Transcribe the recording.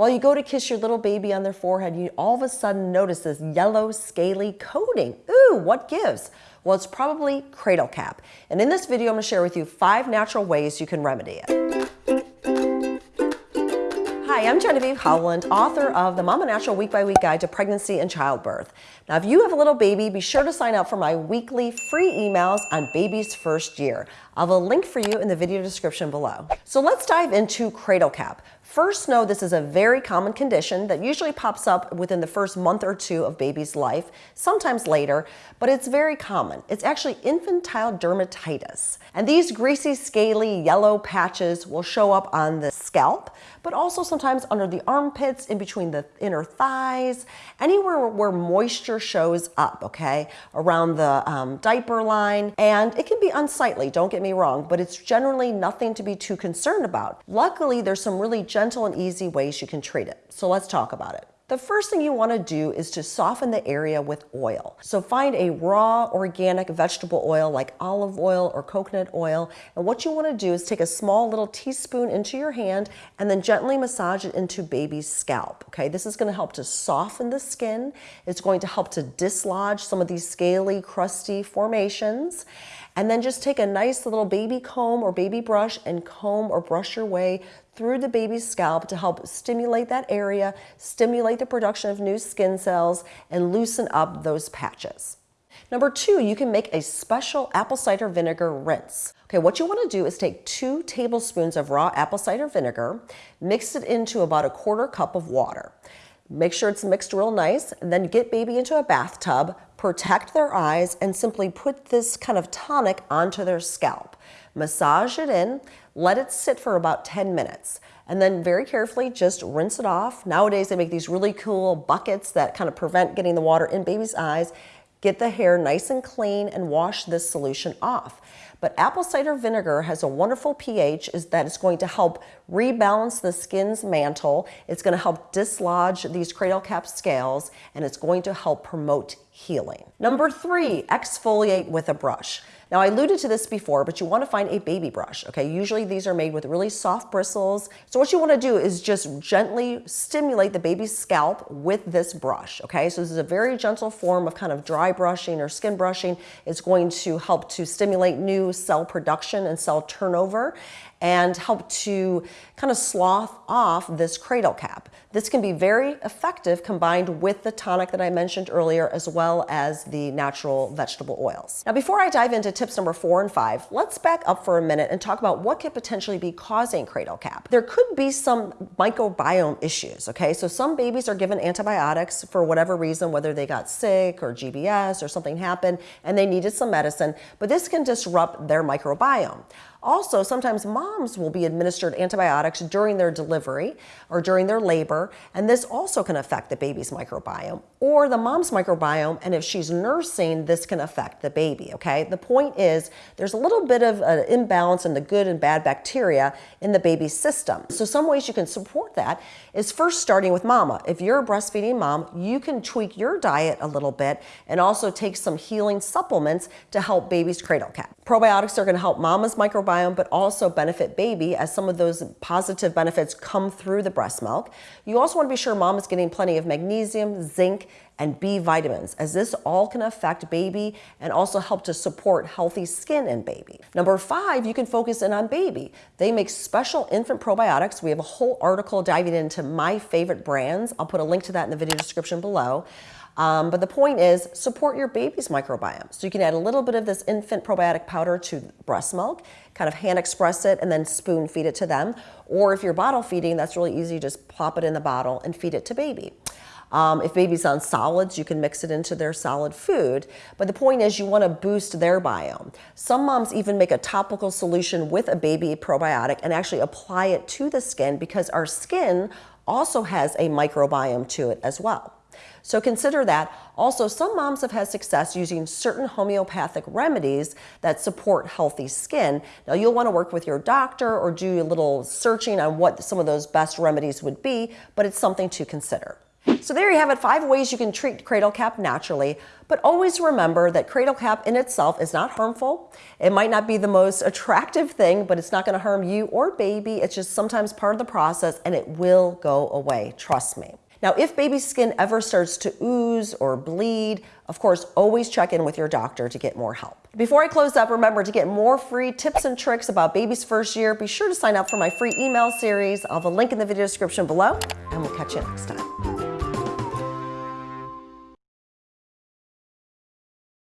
While you go to kiss your little baby on their forehead, you all of a sudden notice this yellow scaly coating. Ooh, what gives? Well, it's probably cradle cap. And in this video, I'm gonna share with you five natural ways you can remedy it. Hi, I'm Genevieve Howland, author of the Mama Natural Week by Week Guide to Pregnancy and Childbirth. Now, if you have a little baby, be sure to sign up for my weekly free emails on baby's first year. I'll have a link for you in the video description below. So let's dive into cradle cap. First, know this is a very common condition that usually pops up within the first month or two of baby's life, sometimes later, but it's very common. It's actually infantile dermatitis. And these greasy, scaly, yellow patches will show up on the scalp, but also sometimes under the armpits, in between the inner thighs, anywhere where moisture shows up, okay, around the um, diaper line. And it can be unsightly, don't get me wrong, but it's generally nothing to be too concerned about. Luckily, there's some really gentle and easy ways you can treat it. So let's talk about it. The first thing you want to do is to soften the area with oil. So find a raw organic vegetable oil like olive oil or coconut oil. And what you want to do is take a small little teaspoon into your hand and then gently massage it into baby's scalp. Okay, this is going to help to soften the skin. It's going to help to dislodge some of these scaly, crusty formations. And then just take a nice little baby comb or baby brush and comb or brush your way through the baby's scalp to help stimulate that area, stimulate the production of new skin cells, and loosen up those patches. Number two, you can make a special apple cider vinegar rinse. Okay, what you want to do is take two tablespoons of raw apple cider vinegar, mix it into about a quarter cup of water. Make sure it's mixed real nice, and then get baby into a bathtub, protect their eyes, and simply put this kind of tonic onto their scalp. Massage it in, let it sit for about 10 minutes, and then very carefully just rinse it off. Nowadays they make these really cool buckets that kind of prevent getting the water in baby's eyes. Get the hair nice and clean and wash this solution off. But apple cider vinegar has a wonderful pH is that it's going to help rebalance the skin's mantle. It's going to help dislodge these cradle cap scales and it's going to help promote healing. Number three, exfoliate with a brush. Now I alluded to this before, but you want to find a baby brush, okay? Usually these are made with really soft bristles. So what you want to do is just gently stimulate the baby's scalp with this brush, okay? So this is a very gentle form of kind of dry brushing or skin brushing. It's going to help to stimulate new cell production and cell turnover and help to kind of slough off this cradle cap. This can be very effective combined with the tonic that I mentioned earlier as well as the natural vegetable oils. Now before I dive into tips number four and five, let's back up for a minute and talk about what could potentially be causing cradle cap. There could be some microbiome issues, okay? So some babies are given antibiotics for whatever reason, whether they got sick or GBS or something happened and they needed some medicine, but this can disrupt their microbiome. Also, sometimes moms will be administered antibiotics during their delivery or during their labor, and this also can affect the baby's microbiome or the mom's microbiome, and if she's nursing, this can affect the baby, okay? The point is there's a little bit of an imbalance in the good and bad bacteria in the baby's system. So some ways you can support that is first starting with mama. If you're a breastfeeding mom, you can tweak your diet a little bit and also take some healing supplements to help baby's cradle cap. Probiotics are gonna help mama's microbiome microbiome, but also benefit baby as some of those positive benefits come through the breast milk. You also want to be sure mom is getting plenty of magnesium, zinc, and B vitamins, as this all can affect baby and also help to support healthy skin in baby. Number five, you can focus in on baby. They make special infant probiotics. We have a whole article diving into my favorite brands. I'll put a link to that in the video description below. Um, but the point is support your baby's microbiome. So you can add a little bit of this infant probiotic powder to breast milk, kind of hand express it and then spoon feed it to them. Or if you're bottle feeding, that's really easy. Just pop it in the bottle and feed it to baby. Um, if baby's on solids, you can mix it into their solid food. But the point is you want to boost their biome. Some moms even make a topical solution with a baby probiotic and actually apply it to the skin because our skin also has a microbiome to it as well. So consider that. Also, some moms have had success using certain homeopathic remedies that support healthy skin. Now, you'll want to work with your doctor or do a little searching on what some of those best remedies would be, but it's something to consider. So there you have it, five ways you can treat cradle cap naturally, but always remember that cradle cap in itself is not harmful. It might not be the most attractive thing, but it's not gonna harm you or baby. It's just sometimes part of the process and it will go away, trust me. Now, if baby's skin ever starts to ooze or bleed, of course, always check in with your doctor to get more help. Before I close up, remember to get more free tips and tricks about baby's first year, be sure to sign up for my free email series. I'll have a link in the video description below, and we'll catch you next time.